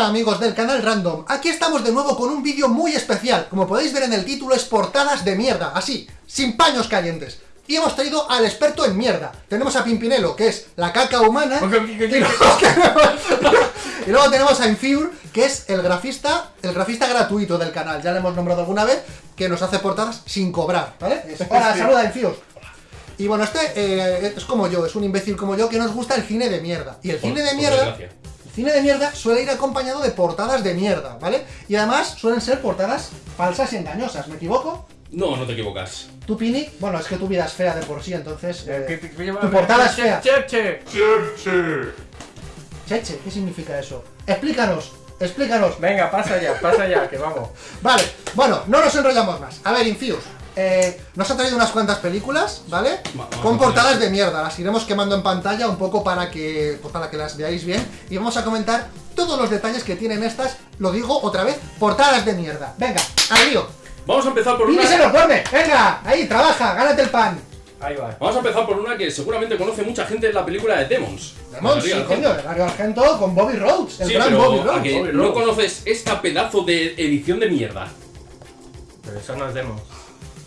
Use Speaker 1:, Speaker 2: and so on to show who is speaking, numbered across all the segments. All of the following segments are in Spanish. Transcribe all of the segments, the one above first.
Speaker 1: Hola amigos del canal Random, aquí estamos de nuevo con un vídeo muy especial. Como podéis ver en el título es portadas de mierda, así, sin paños calientes. Y hemos traído al experto en mierda. Tenemos a Pimpinelo, que es la caca humana. Y luego, tenemos a Enfure, que es el grafista, el grafista gratuito del canal. Ya le hemos nombrado alguna vez, que nos hace portadas sin cobrar, ¿vale? Hola, saluda Enfure. Y bueno, este eh, es como yo, es un imbécil como yo que nos gusta el cine de mierda. Y el cine de mierda... cine de mierda suele ir acompañado de portadas de mierda, ¿vale? Y además suelen ser portadas falsas y engañosas, ¿me equivoco?
Speaker 2: No, no te equivocas.
Speaker 1: ¿Tu Pini? Bueno, es que tu vida es fea de por sí, entonces... Eh, tu portada es fea.
Speaker 3: Cheche.
Speaker 1: Cheche. Cheche, ¿qué significa eso? Explícanos, explícanos.
Speaker 3: Venga, pasa ya, pasa ya, que vamos.
Speaker 1: Vale, bueno, no nos enrollamos más. A ver, Infuse, eh, nos ha traído unas cuantas películas, ¿vale? Con portadas de mierda, las iremos quemando en pantalla un poco para que, pues para que las veáis bien y vamos a comentar todos los detalles que tienen estas, lo digo otra vez, portadas de mierda. Venga, al lío.
Speaker 2: Vamos a empezar por
Speaker 1: una... se lo pone! ¡Venga! Ahí, trabaja, gánate el pan.
Speaker 3: Ahí va.
Speaker 2: Vamos a empezar por una que seguramente conoce mucha gente en la película de Demons.
Speaker 1: Demons, sí, coño, de Mario Argento con Bobby Rhodes, el
Speaker 2: sí,
Speaker 1: gran
Speaker 2: pero
Speaker 1: Bobby Rhodes.
Speaker 2: ¿a que no conoces esta pedazo de edición de mierda?
Speaker 3: Pero eso no es Demons.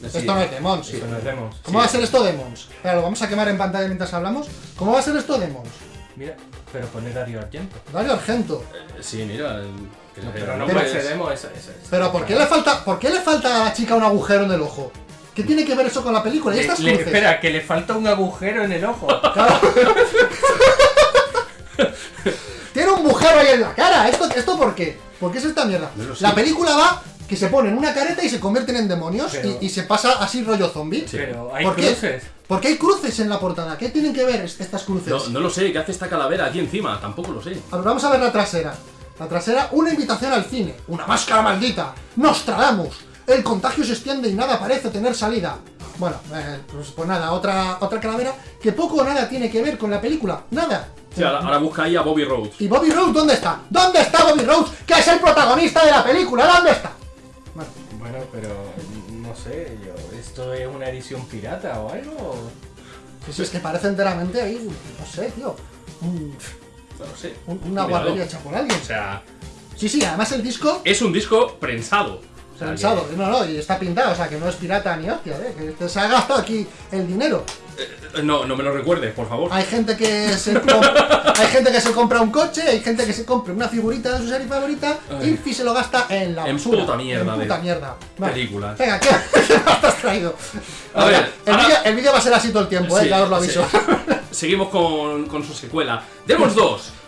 Speaker 1: Esto no es Demons.
Speaker 3: Sí. no es Demons.
Speaker 1: ¿Cómo va a ser esto Demons? Espera, lo vamos a quemar en pantalla mientras hablamos. ¿Cómo va a ser esto Demons?
Speaker 3: Mira, pero pone Dario Argento.
Speaker 1: Dario Argento.
Speaker 2: Eh, sí, mira.
Speaker 3: pero no puede ser Demo, esa,
Speaker 1: Pero ¿por qué, le falta, ¿por qué le falta a la chica un agujero en el ojo? ¿Qué tiene que ver eso con la película? ¿Y estas
Speaker 3: le, espera, que le falta un agujero en el ojo.
Speaker 1: tiene un agujero ahí en la cara. ¿Esto, ¿Esto por qué? ¿Por qué es esta mierda? la película va que se ponen una careta y se convierten en demonios y, se pasa así rollo zombie.
Speaker 3: Pero hay cruces.
Speaker 1: ¿Por qué hay cruces en la portada? ¿Qué tienen que ver estas cruces?
Speaker 2: No, lo sé, ¿qué hace esta calavera aquí encima? Tampoco lo sé.
Speaker 1: A ver, vamos a ver la trasera. La trasera, una invitación al cine, una máscara maldita, Nostradamus, el contagio se extiende y nada parece tener salida. Bueno, eh, pues, pues, nada, otra, otra calavera que poco o nada tiene que ver con la película, nada.
Speaker 2: Sí, ahora, busca ahí a Bobby Rhodes.
Speaker 1: ¿Y Bobby Rhodes dónde está? ¿Dónde está Bobby Rhodes? Que es el protagonista de la película, ¿dónde está?
Speaker 3: Bueno, pero no sé, yo, ¿esto es una edición pirata o algo?
Speaker 1: Sí, sí, es que parece enteramente ahí, no sé, tío.
Speaker 2: no sé.
Speaker 1: una guardería hecha por alguien.
Speaker 2: O sea.
Speaker 1: Sí, sí, además el disco.
Speaker 2: Es un disco prensado.
Speaker 1: No, no, y está pintado, o sea que no es pirata ni hostia, ¿eh? que se ha gastado aquí el dinero.
Speaker 2: Eh, no, no me lo recuerdes, por favor.
Speaker 1: Hay gente que se compra, hay gente que se compra un coche, hay gente que se compra una figurita de su serie favorita y se lo gasta en la
Speaker 2: en Puta mierda,
Speaker 1: en puta mierda.
Speaker 2: Películas.
Speaker 1: Venga, ¿qué, has traído?
Speaker 2: A, ver,
Speaker 1: el, vídeo, va a ser así todo el tiempo, eh, ya os lo aviso.
Speaker 2: Seguimos con, con su secuela. Demos 2.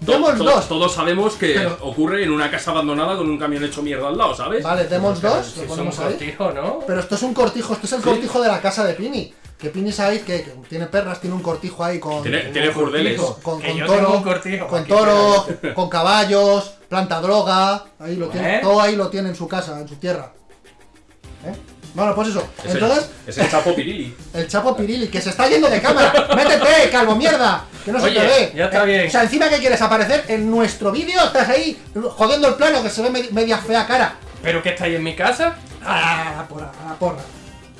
Speaker 1: Demons 2.
Speaker 2: Todos sabemos que ocurre en una casa abandonada con un camión hecho mierda al lado, ¿sabes?
Speaker 1: Vale, Demons 2,
Speaker 3: lo ponemos ahí. Cortijo, ¿no?
Speaker 1: Pero esto es un cortijo, esto es el cortijo de la casa de Pini. Que Pini sabéis que, tiene perras, tiene un cortijo ahí con.
Speaker 2: Tiene, tiene burdeles.
Speaker 1: Con, con, toro, con toro, con caballos, planta droga. Ahí lo tiene, todo ahí lo tiene en su casa, en su tierra. ¿Eh? Bueno, pues eso. Entonces.
Speaker 2: Es el Chapo Pirili.
Speaker 1: El Chapo Pirili, que se está yendo de cámara. ¡Métete, calvo mierda! Que no se te ve.
Speaker 3: Ya está bien.
Speaker 1: O sea, encima que quieres aparecer en nuestro vídeo, estás ahí jodiendo el plano que se ve media fea cara.
Speaker 3: ¿Pero que estáis en mi casa?
Speaker 1: Ah, la porra, la porra.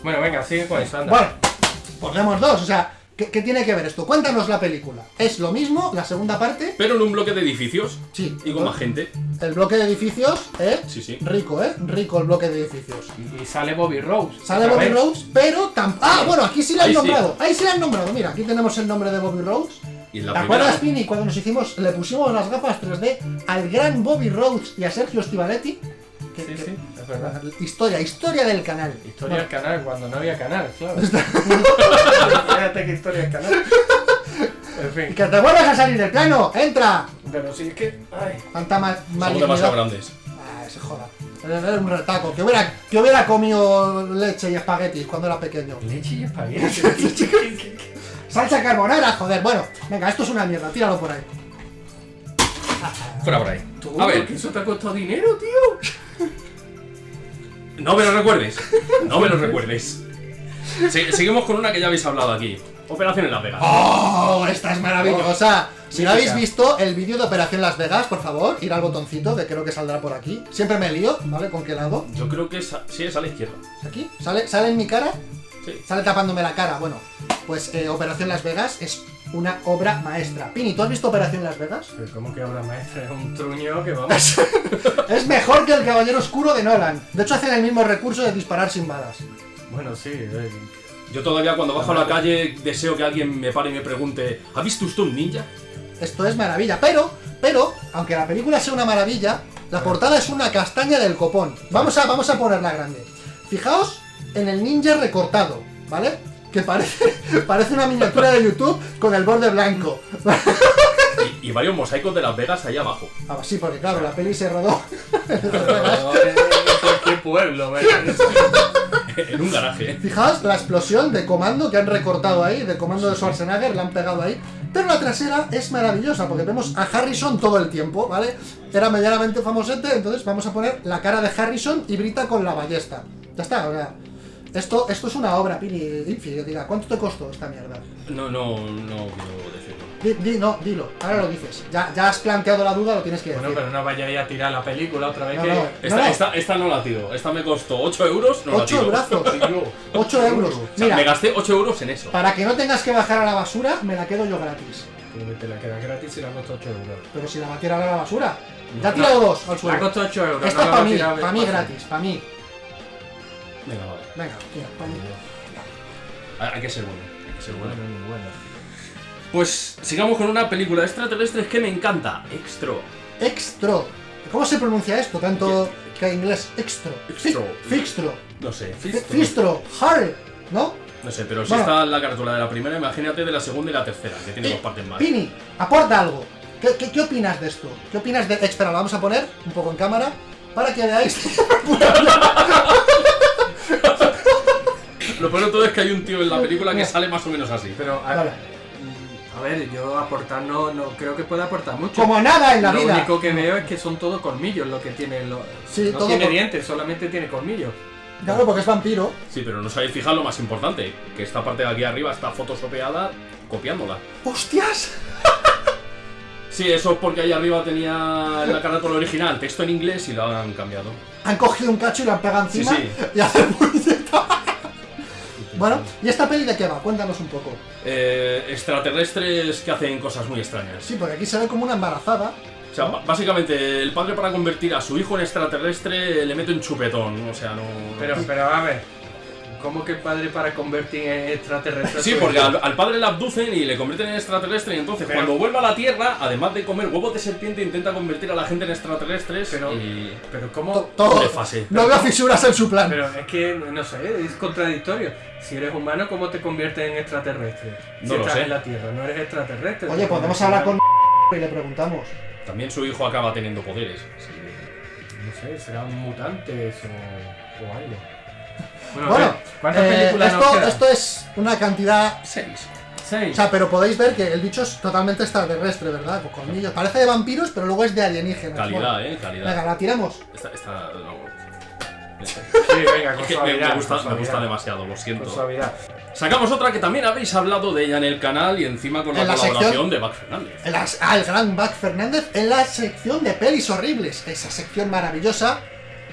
Speaker 3: Bueno, venga, sigue con eso, anda.
Speaker 1: Bueno, ponemos dos, o sea, ¿Qué, tiene que ver esto? Cuéntanos la película. Es lo mismo, la segunda parte.
Speaker 2: Pero en un bloque de edificios.
Speaker 1: Sí.
Speaker 2: Y con más gente.
Speaker 1: El bloque de edificios, ¿eh?
Speaker 2: Sí, sí.
Speaker 1: Rico, ¿eh? Rico el bloque de edificios.
Speaker 3: Y, sale Bobby Rose.
Speaker 1: Sale Bobby Rose, pero tampoco. Ah, bueno, aquí sí le han nombrado. Ahí sí le han nombrado. Mira, aquí tenemos el nombre de Bobby Rose.
Speaker 2: ¿Y la
Speaker 1: ¿Te acuerdas, Pini, cuando nos hicimos, le pusimos las gafas 3D al gran Bobby Rhodes y a Sergio
Speaker 3: Sí, sí, es verdad.
Speaker 1: Historia, historia del canal.
Speaker 3: Historia del canal, cuando no había canal, claro. Fíjate que historia del canal.
Speaker 1: En fin. ¡Que te vuelvas a salir del plano! ¡Entra!
Speaker 3: Pero si es que. Ay.
Speaker 1: Tanta mal,
Speaker 2: Son demasiado grandes.
Speaker 1: Ah, se joda. Era un retaco. Que hubiera, que hubiera comido leche y espaguetis cuando era pequeño.
Speaker 3: ¿Leche y espaguetis?
Speaker 1: Salsa carbonara, joder. Bueno, venga, esto es una mierda. Tíralo por ahí.
Speaker 2: Fuera por ahí.
Speaker 3: A ver. ¿Que eso te ha costado dinero, tío?
Speaker 2: No me lo recuerdes. No me lo recuerdes. seguimos con una que ya habéis hablado aquí. Operación en Las Vegas.
Speaker 1: ¡Oh! Esta es maravillosa. Si no habéis visto el vídeo de Operación Las Vegas, por favor, ir al botoncito, que creo que saldrá por aquí. Siempre me lío, ¿vale? ¿Con qué lado?
Speaker 2: Yo creo que sí, es a la izquierda.
Speaker 1: ¿Aquí? ¿Sale, ¿Sale en mi cara?
Speaker 2: Sí.
Speaker 1: Sale tapándome la cara. Bueno, pues eh, Operación Las Vegas es una obra maestra. Pini, ¿tú has visto Operación Las Vegas?
Speaker 3: Pero ¿Cómo que obra maestra? Es un truño que vamos.
Speaker 1: Es mejor que el Caballero Oscuro de Nolan. De hecho, hacen el mismo recurso de disparar sin balas.
Speaker 3: bueno, sí. eh,
Speaker 2: Yo todavía cuando bajo a la calle deseo que alguien me pare y me pregunte ¿Ha visto usted un ninja?
Speaker 1: Esto es maravilla. Pero, pero, aunque la película sea una maravilla, la portada es una castaña del copón. Vamos a, vamos a ponerla grande. Fijaos en el ninja recortado, ¿vale? Que parece, parece una miniatura de YouTube con el borde blanco.
Speaker 2: Y, y varios mosaicos de Las Vegas ahí abajo.
Speaker 1: Ah, sí, porque claro, la peli se rodó.
Speaker 3: ¿Qué pueblo, verdad?
Speaker 2: en un garaje. ¿eh?
Speaker 1: Fijaos la explosión de comando que han recortado ahí, de comando de Schwarzenegger, la han pegado ahí. Pero la trasera es maravillosa porque vemos a Harrison todo el tiempo, ¿vale? Era medianamente famosete, entonces vamos a poner la cara de Harrison y Brita con la ballesta. Ya está, o sea. Esto, esto es una obra, Pini. Infi, diga, ¿cuánto te costó esta mierda?
Speaker 2: No, no, no quiero decirlo.
Speaker 1: Di, di- no, dilo, ahora lo dices. Ya, ya has planteado la duda, lo tienes que decir.
Speaker 3: Bueno, pero no vayáis a tirar la película otra vez
Speaker 1: No,
Speaker 3: que.
Speaker 1: no.
Speaker 2: Esta, esta, esta no la tiro. Esta me costó 8 euros. No la
Speaker 1: 8
Speaker 2: tiro.
Speaker 1: brazos,
Speaker 3: Tío,
Speaker 1: 8 euros.
Speaker 2: O sea, me gasté 8 euros en eso.
Speaker 1: para que no tengas que bajar a la basura, me la quedo yo gratis.
Speaker 3: te la queda gratis y la costó 8 euros.
Speaker 1: Pero si la va a tirar a la basura. Ya ha
Speaker 3: No,
Speaker 1: tirado dos al
Speaker 3: La
Speaker 1: suelo.
Speaker 3: costó 8 euros.
Speaker 1: Esta
Speaker 3: no
Speaker 1: es
Speaker 3: la
Speaker 1: para mí, para mí gratis, para mí.
Speaker 2: Venga, vale.
Speaker 1: Venga, tira, pa' mí.
Speaker 2: Hay que ser bueno. Hay que ser bueno.
Speaker 3: Bueno, muy bueno.
Speaker 2: Pues sigamos con una película de extraterrestres que me encanta. Extro.
Speaker 1: Extro. ¿Cómo se pronuncia esto? Tanto que en inglés. Extro.
Speaker 2: Extro.
Speaker 1: Fi- Fixtro.
Speaker 2: No sé.
Speaker 1: Fi-
Speaker 2: Fistro.
Speaker 1: Fistro. Harry. ¿No?
Speaker 2: No sé, pero si
Speaker 1: Bueno.
Speaker 2: está en la carátula de la primera, imagínate de la segunda y la tercera, que tiene
Speaker 1: Eh,
Speaker 2: dos partes más.
Speaker 1: Pini, aporta algo. ¿Qué, qué, qué opinas de esto? ¿Qué opinas de.? Espera, lo vamos a poner un poco en cámara para que veáis.
Speaker 2: Lo peor de todo es que hay un tío en la película que sale más o menos así.
Speaker 3: Pero, a, mm, a ver, yo aportar no, no creo que pueda aportar mucho.
Speaker 1: Como nada en la
Speaker 3: lo
Speaker 1: vida.
Speaker 3: único que veo es que son todos colmillos lo que tiene. Lo,
Speaker 1: Sí,
Speaker 3: no
Speaker 1: todo
Speaker 3: tiene
Speaker 1: por-
Speaker 3: dientes, solamente tiene colmillos.
Speaker 1: Claro, porque es vampiro.
Speaker 2: Sí, pero no sabéis fijar lo más importante, que esta parte de aquí arriba está fotosopeada copiándola.
Speaker 1: ¡Hostias!
Speaker 2: Sí, eso es porque ahí arriba tenía en la carátula original texto en inglés y lo han cambiado.
Speaker 1: Han cogido un cacho y lo han pegado
Speaker 2: Sí,
Speaker 1: encima
Speaker 2: sí.
Speaker 1: y hacen. Bueno, ¿y esta peli de qué va? Cuéntanos un poco.
Speaker 2: Eh, extraterrestres que hacen cosas muy extrañas.
Speaker 1: Sí, porque aquí se ve como una embarazada.
Speaker 2: O sea, básicamente el padre para convertir a su hijo en extraterrestre le mete un chupetón, o sea, no...
Speaker 3: Pero, pero a ver, ¿cómo que el padre para convertir en extraterrestre?
Speaker 2: Sí, porque al, al padre le abducen y le convierten en extraterrestre y entonces
Speaker 3: Pero-
Speaker 2: cuando vuelve a la Tierra, además de comer huevos de serpiente, intenta convertir a la gente en extraterrestres
Speaker 3: Pero,
Speaker 2: y...
Speaker 3: pero ¿cómo?
Speaker 1: Todo.
Speaker 2: De fase.
Speaker 1: No veo fisuras en su plan.
Speaker 3: Pero es que, no sé, es contradictorio. Si eres humano, ¿cómo te conviertes en extraterrestre? Si
Speaker 2: No lo
Speaker 3: estás
Speaker 2: sé.
Speaker 3: en la Tierra, no eres extraterrestre.
Speaker 1: Oye, podemos hablar con y le preguntamos.
Speaker 2: También su hijo acaba teniendo poderes. así que-
Speaker 3: No sé, serán mutantes o, o algo. Bueno,
Speaker 1: Bueno,
Speaker 3: ¿cuántas
Speaker 1: eh,
Speaker 3: películas
Speaker 1: esto, esto es una cantidad.
Speaker 2: Seis.
Speaker 3: Seis.
Speaker 1: O sea, pero podéis ver que el bicho es totalmente extraterrestre, ¿verdad? Con colmillos. Parece de vampiros, pero luego es de alienígenas.
Speaker 2: Calidad,
Speaker 1: Bueno,
Speaker 2: eh, calidad.
Speaker 1: Venga, la tiramos.
Speaker 2: Esta, esta, no.
Speaker 3: Sí, venga, con
Speaker 2: Es que me,
Speaker 3: suavidad.
Speaker 2: me gusta,
Speaker 3: con
Speaker 2: me gusta demasiado, lo
Speaker 3: Con
Speaker 2: siento.
Speaker 3: suavidad.
Speaker 2: Sacamos otra que también habéis hablado de ella en el canal y encima con la,
Speaker 1: En la
Speaker 2: colaboración
Speaker 1: sección-
Speaker 2: de Back Fernández.
Speaker 1: En las- ah, el gran Buck Fernández en la sección de pelis horribles. Esa sección maravillosa.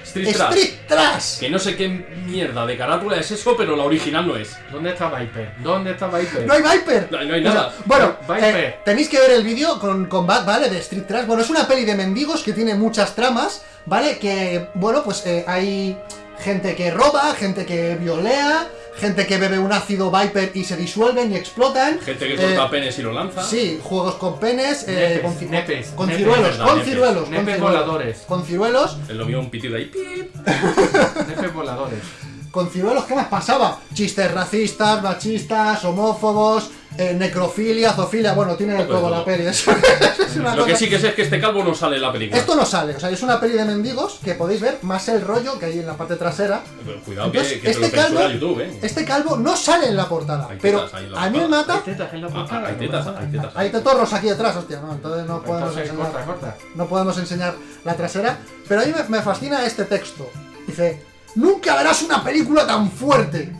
Speaker 2: Street Trash.
Speaker 1: Street Trash.
Speaker 2: Que no sé qué mierda de carátula es eso, pero la original no es.
Speaker 3: ¿Dónde está Viper? ¿Dónde está Viper?
Speaker 1: No hay Viper.
Speaker 2: No, no hay
Speaker 1: O sea,
Speaker 2: nada.
Speaker 1: bueno,
Speaker 3: Viper.
Speaker 1: eh, tenéis que ver el vídeo con, con Buck, ¿vale? De Street Trash. Bueno, es una peli de mendigos que tiene muchas tramas, ¿vale? Que, bueno, pues eh, hay gente que roba, gente que violea, gente que bebe un ácido Viper y se disuelven y explotan.
Speaker 2: Gente que
Speaker 1: Eh,
Speaker 2: corta penes y lo lanza.
Speaker 1: Sí, juegos con penes, eh,
Speaker 3: Nepes,
Speaker 1: con, ci-
Speaker 3: nepes,
Speaker 1: con
Speaker 3: nepes,
Speaker 1: ciruelos, con
Speaker 2: nepes.
Speaker 1: ciruelos, con
Speaker 3: Nepes
Speaker 1: ciruelos,
Speaker 3: voladores.
Speaker 1: con ciruelos,
Speaker 2: Es lo mío un pitido ahí. pip.
Speaker 3: Nefes voladores.
Speaker 1: con ciruelos, ¿qué más pasaba? Chistes racistas, machistas, homófobos, eh, necrofilia, zoofilia, bueno, tiene de
Speaker 2: Poco de
Speaker 1: todo
Speaker 2: todo.
Speaker 1: la peli. Es, es una
Speaker 2: Lo que
Speaker 1: cosa-
Speaker 2: sí que sé es que este calvo no sale en la película.
Speaker 1: Esto no sale, o sea, es una peli de mendigos que podéis ver más el rollo que hay en la parte trasera.
Speaker 2: Pero cuidado
Speaker 1: Entonces,
Speaker 2: que, que te
Speaker 1: este calvo-
Speaker 2: YouTube, eh.
Speaker 1: Este calvo no sale en la portada,
Speaker 2: Hay
Speaker 1: pero
Speaker 2: tetas ahí en la
Speaker 1: a mí me mata.
Speaker 3: Hay tetas en la
Speaker 2: Ah,
Speaker 3: portada.
Speaker 2: hay
Speaker 3: no
Speaker 2: tetas, hay
Speaker 3: nada.
Speaker 2: tetas.
Speaker 1: Hay tetorros aquí detrás, hostia, no, entonces no podemos
Speaker 3: corta,
Speaker 1: enseñar,
Speaker 3: corta.
Speaker 1: no podemos enseñar la trasera. Pero a mí me, me fascina este texto. Dice, nunca verás una película tan fuerte.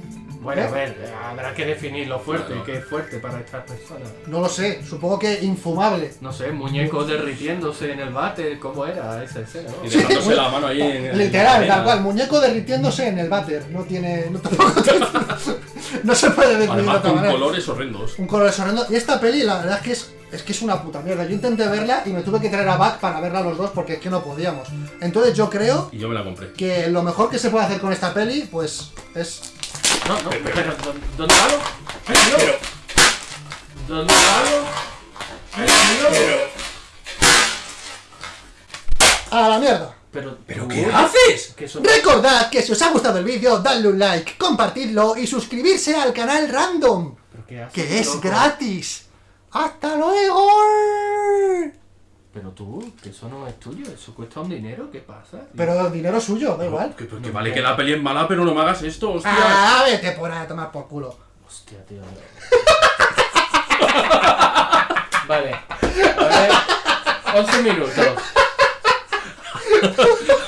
Speaker 3: Bueno,
Speaker 1: ¿Eh?
Speaker 3: a ver, habrá que definir lo fuerte,
Speaker 2: Claro.
Speaker 3: qué es fuerte para estas personas.
Speaker 1: No lo sé, supongo que infumable.
Speaker 3: No sé, muñecos derritiéndose en el váter, ¿cómo era esa escena? no?
Speaker 2: Y dejándose la mano ahí en en
Speaker 1: Literal, tal cual, muñeco derritiéndose en el váter. No tiene. No, tampoco tiene- no se puede definir de
Speaker 2: Además
Speaker 1: otra
Speaker 2: con
Speaker 1: manera.
Speaker 2: colores horrendos.
Speaker 1: Un color horrendo. Y esta peli, la verdad es que es, es que es una puta mierda. Yo intenté verla y me tuve que traer a Back para verla los dos porque es que no podíamos. Entonces yo creo
Speaker 2: Y yo me la compré.
Speaker 1: que lo mejor que se puede hacer con esta peli, pues es.
Speaker 3: No, no, pero ¿dó- ¿dónde va lo? ¿Dónde va
Speaker 1: ¡A la mierda!
Speaker 3: Pero,
Speaker 2: ¿Pero
Speaker 3: tú-
Speaker 2: qué haces?
Speaker 1: Recordad que si os ha gustado el vídeo, dadle un like, compartidlo y suscribirse al canal Random,
Speaker 3: ¿Pero qué haces,
Speaker 1: que es
Speaker 3: loco?
Speaker 1: gratis. ¡Hasta luego!
Speaker 3: Pero tú, que eso no es tuyo, eso cuesta un dinero, ¿qué pasa?
Speaker 1: Pero el dinero es suyo, da igual.
Speaker 2: Que, que vale que la peli es mala, pero no me hagas esto, hostia.
Speaker 1: Ah, vete por ahí a tomar por culo.
Speaker 3: Hostia, tío. vale. A ver, 11 minutos.